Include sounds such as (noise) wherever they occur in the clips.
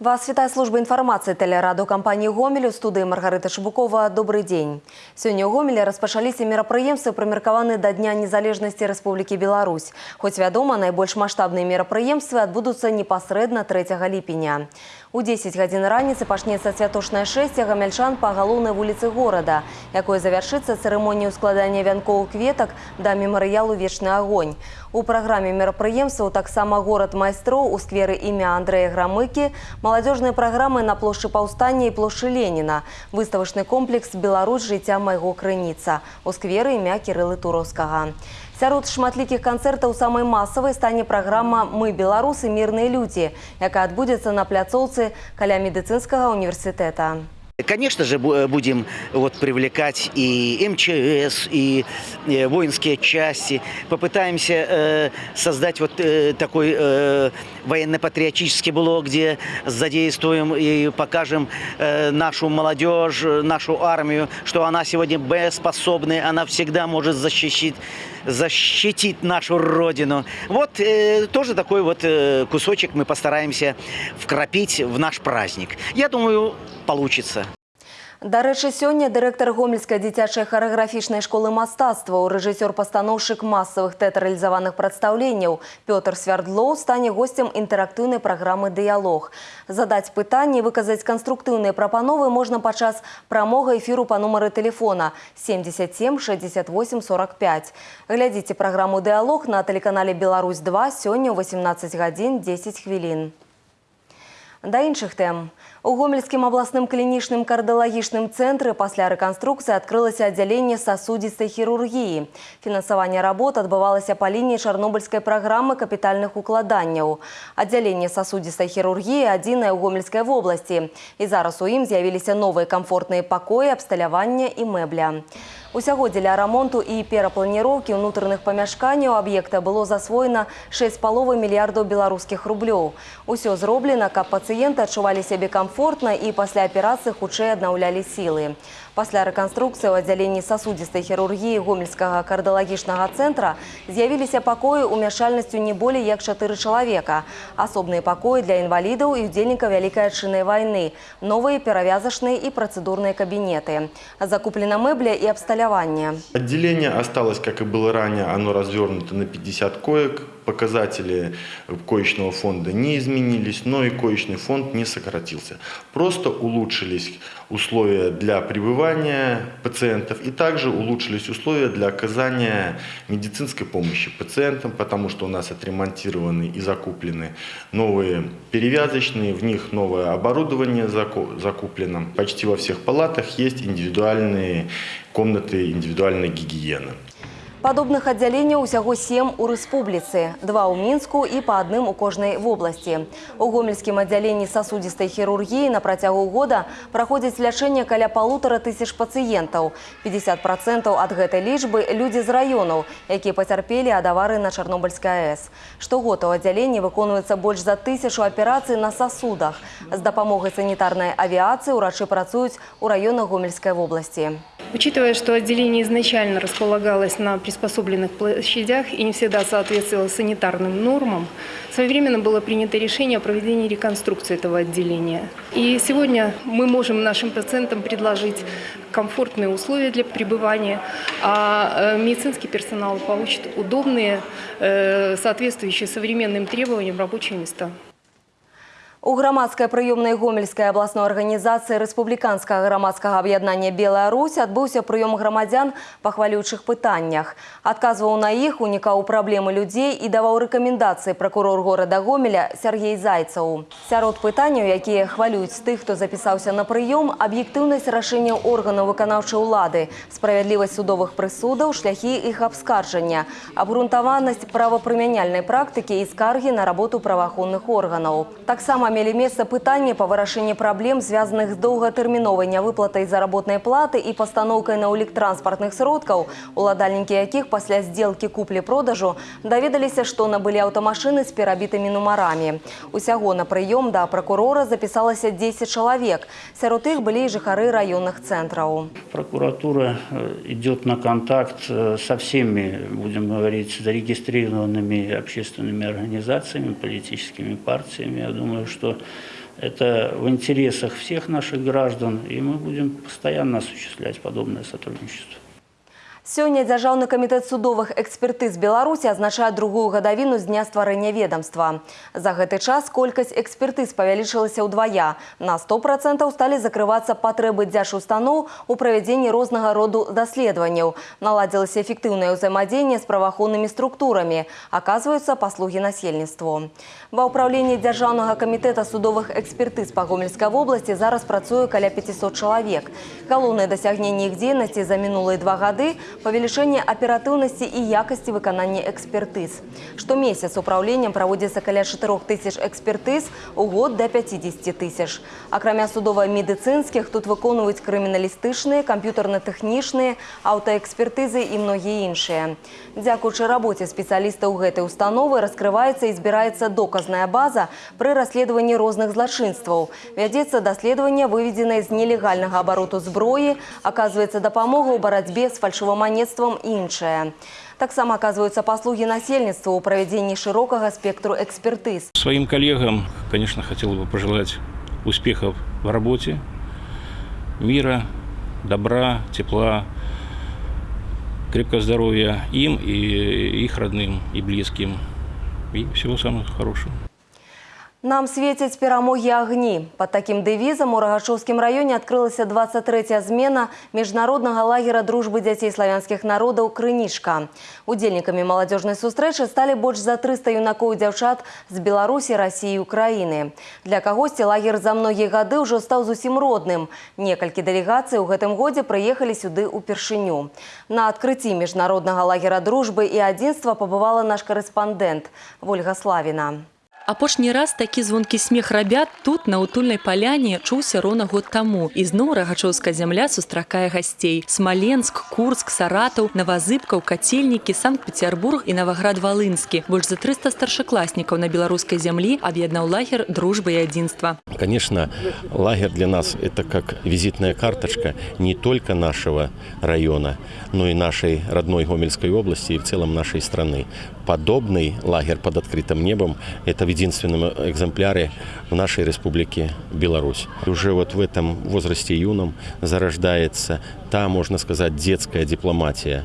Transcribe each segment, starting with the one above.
Вас вітае служба інфармацыі тэлерадыокампаніі гомель у студыі Маргарыта Шабукова добрый дзень. Сёння ў гомелі распачаліся мерапрыемствы прымеркаваны да дня незалежнасці Рэспублікі Беларусь. Хоць вядома, найбольш маштабныя мерапрыемствы адбудуцца непасрэдна 3 ліпеня. У 10 гадзін раніцы пачнецца святочнае шэсце гамяльчан па галоўнай вуліцы горада, якое завяршыцца цырымонію складання вянкоў кветак да мемарыялу вечны агонь. У праграме мерапрыемстваў таксама горад майстроў у скверы імя Андрэя Грамыкі, маладзёжныя праграмы на плошчы паўстання і плошчы Леніна, выставачны комплекс Беларусь жыцця майго крыніца у скверы імя Кірылы Туровскага. Сярод шматлікіх канцэртаў самай масавай стане праграма «Мы беларусы, мірныя людзі», якая адбудзецца на пляцоўцы каля медыцынскага універсітэта. Конечно же, бу- будем вот, привлекать и МЧС, и э, воинские части. Попытаемся э, создать вот э, такой э, военно-патриотический блок, где задействуем и покажем э, нашу молодежь, э, нашу армию, что она сегодня боеспособная, она всегда может защитить, защитить нашу родину. Вот э, тоже такой вот э, кусочек мы постараемся вкрапить в наш праздник. Я думаю, получится. Дарэчы, сёння дырэктар гомельскай дзіцячай харэаграфічнай школы мастацтваў, рэжысёр-пастаноўшчык масавых тэатралізаваных прадстаўленняў Пётр Свярдлоў стане госцем інтэрактыўнай праграмы «Дыялог». Задаць пытанні, выказаць канструктыўныя прапановы можна падчас прамога эфіру па нумары тэлефона 77 68 45. Глядзіце праграму «Дыялог» на тэлеканале «Беларусь-2» сёння ў 18 гадзін 10 хвілін. Да іншых тэм. У гомельскім абласным клінічным кардыялагічным цэнтры пасля рэканструкцыі адкрылася аддзяленне сасудзістай хірургіі. Фінансаванне работ адбывалася па лініі чарнобыльскай праграмы капітальных укладанняў. Аддзяленне сасудзістай хірургіі адзінае ў гомельскай вобласці. І зараз у ім з'явіліся новыя камфортныя пакоі, абсталявання і мэбля. Усяго дзеля рамонту і перапланіроўкі ўнутраных памяшканняў аб'екта было засвоена 6,5 мільярдаў беларускіх рублёў. Усё зроблена, каб пацыенты адчувалі сябе камфортна і пасля аперацыі хутчэй аднаўлялі сілы. Пасля рэканструкцыі ў аддзяленні сасудзістай хірургіі гомельскага кардыялагічнага цэнтра з'явіліся пакоі ўмяшальнасцю не болей як 4 чалавека. Асобныя пакоі для інвалідаў і удзельнікаў Вялікай адчыннай вайны, новыя перавязачныя і працэдурныя кабінеты. Закуплена мэбля і абсталяванне. Отделение осталось, как и было ранее, оно развернуто на 50 коек. Показатели коечного фонда не изменились, но и коечный фонд не сократился. Просто улучшились условия для пребывания пациентов и также улучшились условия для оказания медицинской помощи пациентам, потому что у нас отремонтированы и закуплены новые перевязочные, в них новое оборудование заку- закуплено. Почти во всех палатах есть индивидуальные комнаты индивидуальной гигиены. Падобных аддзяленняў усяго сем у рэспубліцы, два ў мінску і па адным у кожнай вобласці. У гомельскім аддзяленні сасудзістай хірургіі на працягу года праходзіць лячэнне каля палутара тысяч пацыентаў. 50% ад гэтай лічбы людзі з раёнаў, якія пацярпелі ад авары на Чарнобыльскай АЭС. Штогод у аддзяленні выконваецца больш за тысячу аперацый на сасудах. З дапамогай санітарнай авіяцыі ўрачы працуюць у раёнах гомельскай вобласці. Учитывая, что отделение изначально располагалось на приспособленных площадях и не всегда соответствовало санитарным нормам, своевременно было принято решение о проведении реконструкции этого отделения. И сегодня мы можем нашим пациентам предложить комфортные условия для пребывания, а э, медицинский персонал получит удобные, э, соответствующие современным требованиям рабочие места. У грамадскай прыёмнай гомельскай абласной арганізацыі рэспубліканскага грамадскага аб'яднання Белая Русь адбыўся прыём грамадзян па хвалючых пытаннях. Адказваў на іх, унікаў праблемы людзей і даваў рэкамендацыі пракурор горада Гомеля Сергей Зайцаў. Сярод пытанняў, якія хвалююць тых, хто запісаўся на прыём, аб'ектыўнасць рашэнняў органаў выканаўчай улады, справядлівасць судовых прысудаў, шляхі іх абскарджання, абгрунтаванасць правапрымяняльнай практыкі і скаргі на работу праваахоўных органаў. Таксама мелі месца пытанні па вырашэнні праблем, звязаных з доўгатэрміновай нявыплатай заработнай платы і пастаноўкай на ўлік транспартных сродкаў, уладальнікі якіх пасля здзелкі куплі-продажу даведаліся, што набылі аўтамашыны з перабітымі нумарамі. Усяго на прыём да пракурора запісалася 10 чалавек. Сярод іх былі і жыхары раённых цэнтраў. Прокуратура э, идет на контакт э, со всеми, будем говорить, зарегистрированными общественными организациями, политическими партиями. Я думаю, что это в интересах всех наших граждан, и мы будем постоянно осуществлять подобное сотрудничество. Сёння Дзяржаўны камітэт судовых экспертыз Беларусі азначае другую гадавіну з дня стварэння ведомства. За гэты час колькасць экспертыз павялічылася ўдвая. На 100% сталі закрывацца патрэбы дзяржустаноў у правядзенні рознага роду даследаванняў. Наладзілася эфектыўнае ўзаемадзеянне з праваахоўнымі структурамі. Аказваюцца паслугі насельніцтву. Ва ўправленні Дзяржаўнага камітэта судовых экспертыз па Гомельскай вобласці зараз працуе каля 500 чалавек. Галоўнае дасягненне іх дзейнасці за мінулыя два гады – павелічэнне аператыўнасці і якасці выканання экспертыз. Штомесяц управленнем праводзіцца каля 4 тысяч экспертыз, у год да 50 тысяч. Акрамя судова-медыцынскіх тут выконваюць крыміналістычныя, камп'ютарна-тэхнічныя, аўтаэкспертызы і многія іншыя. Дзякуючы рабоце спецыялістаў гэтай установы раскрываецца і збіраецца доказная база пры расследаванні розных злачынстваў. Вядзецца даследаванне выведзенае з нелегальнага абароту зброі, аказваецца дапамога ў барацьбе з фальшываманецтвам і іншае. Таксама аказваюцца паслугі насельніцтву ў правядзенні шырокага спектру экспертыз. Своим коллегам, конечно, хотел бы пожелать успехов в работе, мира, добра, тепла, крепкого здоровья им и их родным и близким. И всего самого хорошего. Нам светяць перамогі агні. Под такім дэвізам у Рагачоўскім раёне адкрылася 23я змена міжнароднага лагера дружбы дзяцей славянскіх народаў Крынічка. Удзельнікамі маладзёжнай сустрэчы сталі больш за 300 юнакоў і дзяўчат з Беларусі, Расіі і Украіны. Для кагосьці лагер за многія гады ўжо стаў зусім родным. Некалькі дэлегацый у гэтым годзе прыехалі сюды ўпершыню. На адкрыцці міжнароднага лагера дружбы і адзінства пабывала наш карэспандэнт Вольга Славіна. Апошні раз такі звонкі смех рабят тут, на утульнай паляне, чуўся роўна год таму. І зноў рагачоўская зямля сустракае гасцей. Смаленск, Курск, Саратаў, Навазыбкаў, Кацельнікі, Санкт-Петербург і Наваград-Валынскі. Больш за 300 старшакласнікаў на беларускай зямлі аб'яднаў лагер дружбы і адзінства. Конечно, лагерь для нас – это как визитная карточка не только нашего района, но и нашей родной Гомельской области и в целом нашей страны. Подобный лагерь под открытым небом – это в единственном экземпляре в нашей республике Беларусь. Уже вот в этом возрасте юном зарождается та, можно сказать, детская дипломатия,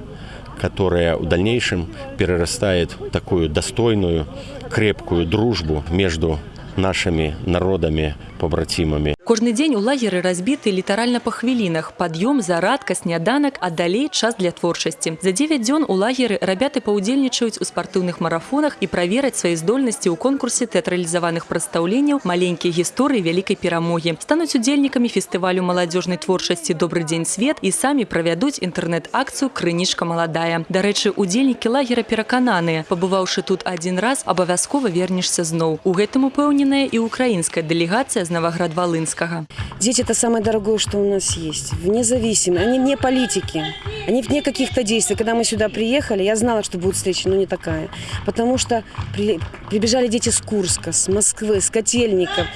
которая в дальнейшем перерастает в такую достойную, крепкую дружбу между нашими народами, побратимами. Кожны дзень у лагеры разбіты літаральна па хвілінах. Пад'ём, зарадка, сняданак, а далей час для творчасці. За 9 дзён у лагеры рабяты паўдзельнічаюць у спартыўных марафонах і правераць свае здольнасці ў конкурсе тэатралізаваных прадстаўленняў маленькія гісторыі вялікай перамогі. Стануць удзельнікамі фестывалю маладзёжнай творчасці Добры дзень свет і самі правядуць інтэрнэт-акцыю Крынічка маладая. Дарэчы, удзельнікі лагера перакананыя. Пабываўшы тут адзін раз, абавязкова вернешся зноў. У гэтым упэўненая і украінская дэлегацыя з Наваград-Валынска. Дети – это самое дорогое, что у нас есть. Вне зависимы. Они вне политики. Они вне каких-то действий. Когда мы сюда приехали, я знала, что будет встреча, но не такая. Потому что при, прибежали дети с Курска, с Москвы, с Котельников.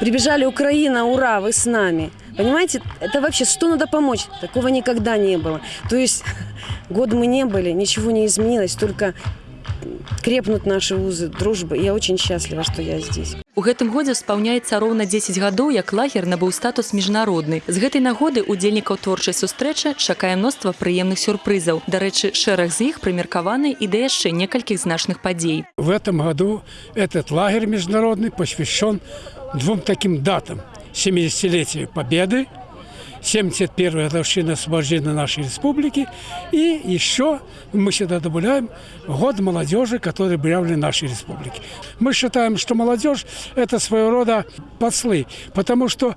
Прибежали Украина, ура, вы с нами. Понимаете, это вообще, что надо помочь? Такого никогда не было. То есть (laughs) год мы не были, ничего не изменилось, только крепнут наши узы дружбы. Я очень счастлива, что я здесь. У гэтым годзе спаўняецца роўна 10 гадоў, як лагер набыў статус міжнародны. З гэтай нагоды удзельнікаў творчай сустрэчы чакае мноства прыемных сюрпрызаў. Дарэчы, шэраг з іх прымеркаваны і да яшчэ некалькіх значных падзей. В этом году этот лагерь международный посвящен двум таким датам. 70-летию Победы 71-я годовщина освобождения нашей республики. И еще мы сюда добавляем год молодежи, который объявлен нашей республике. Мы считаем, что молодежь – это своего рода послы, потому что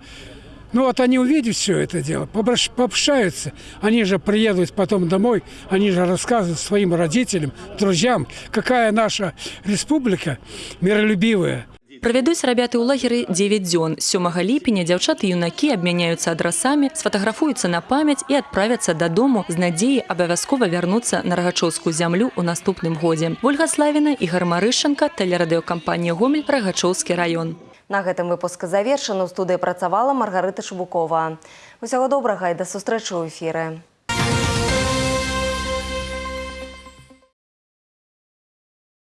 ну вот они увидят все это дело, пообщаются, они же приедут потом домой, они же рассказывают своим родителям, друзьям, какая наша республика миролюбивая. Правядуць рабяты ў лагеры 9 дзён. 7 ліпеня дзяўчаты і юнакі абмяняюцца адрасамі, сфатаграфуюцца на памяць і адправяцца дадому з надзеяй абавязкова вярнуцца на рагачоўскую зямлю ў наступным годзе. Вольга Славіна і Гармарышчанка, тэлерадыёкампанія Гомель, Рагачоўскі раён. На гэтым выпуск завершаны. У студыі працавала Маргарыта Шубукова. Усяго добрага і да сустрэчы ў эфіры.